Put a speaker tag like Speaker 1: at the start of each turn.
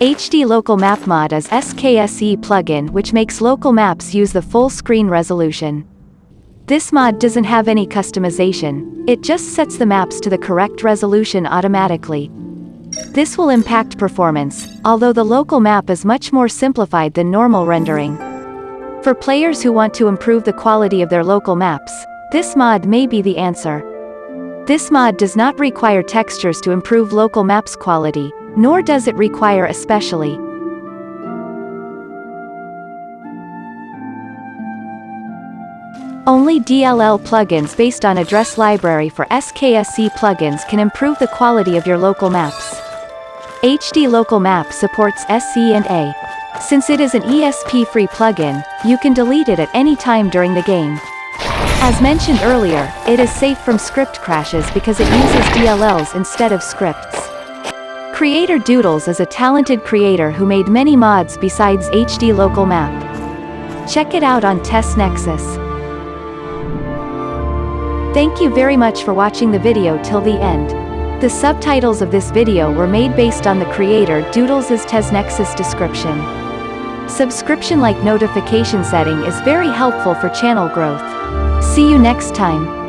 Speaker 1: HD Local Map Mod is SKSE plugin which makes local maps use the full screen resolution. This mod doesn't have any customization, it just sets the maps to the correct resolution automatically. This will impact performance, although the local map is much more simplified than normal rendering. For players who want to improve the quality of their local maps, this mod may be the answer. This mod does not require textures to improve local maps quality, nor does it require especially. Only DLL plugins based on address library for SKSE plugins can improve the quality of your local maps. HD Local Map supports SC and A. Since it is an ESP-free plugin, you can delete it at any time during the game. As mentioned earlier, it is safe from script crashes because it uses DLLs instead of scripts. Creator Doodles is a talented creator who made many mods besides HD Local Map. Check it out on TES Nexus. Thank you very much for watching the video till the end. The subtitles of this video were made based on the creator Doodles' TES Nexus description. Subscription like notification setting is very helpful for channel growth. See you next time.